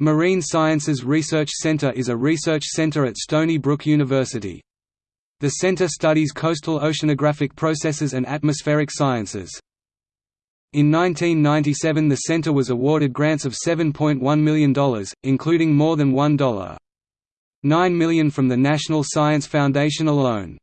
Marine Sciences Research Center is a research center at Stony Brook University. The center studies coastal oceanographic processes and atmospheric sciences. In 1997 the center was awarded grants of $7.1 million, including more than $1.9 million from the National Science Foundation alone.